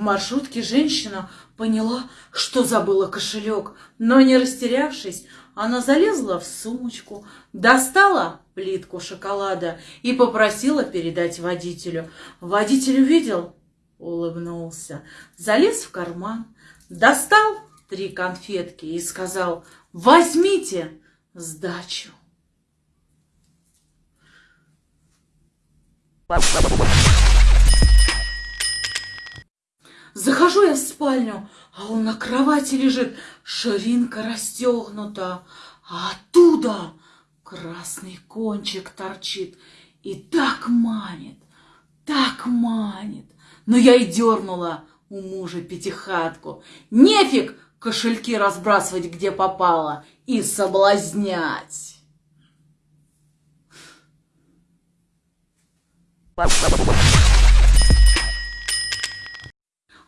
В маршрутке женщина поняла, что забыла кошелек, но не растерявшись, она залезла в сумочку, достала плитку шоколада и попросила передать водителю. Водитель увидел, улыбнулся, залез в карман, достал три конфетки и сказал «Возьмите сдачу». Захожу я в спальню, а он на кровати лежит, ширинка расстегнута, а оттуда красный кончик торчит и так манит, так манит. Но я и дернула у мужа пятихатку. Нефиг кошельки разбрасывать, где попало, и соблазнять.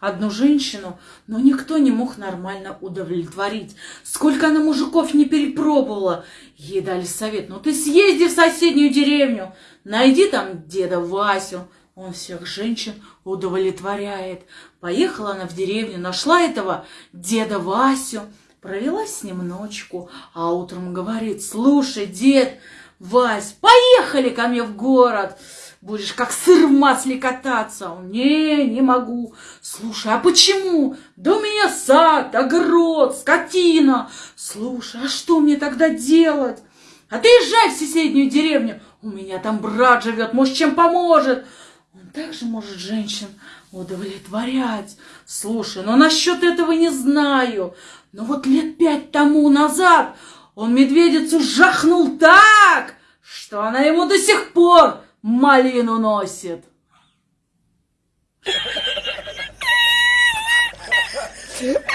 Одну женщину, но никто не мог нормально удовлетворить. Сколько она мужиков не перепробовала. Ей дали совет, ну ты съезди в соседнюю деревню, найди там деда Васю, он всех женщин удовлетворяет. Поехала она в деревню, нашла этого деда Васю, провела с ним ночку, а утром говорит, слушай, дед, Вась, поехали ко мне в город. Будешь как сыр в масле кататься. Не, не могу. Слушай, а почему? Да у меня сад, огород, скотина. Слушай, а что мне тогда делать? А ты езжай в соседнюю деревню. У меня там брат живет, может, чем поможет. Он также может женщин удовлетворять. Слушай, но насчет этого не знаю. Но вот лет пять тому назад он медведицу жахнул так, что она ему до сих пор малину носит.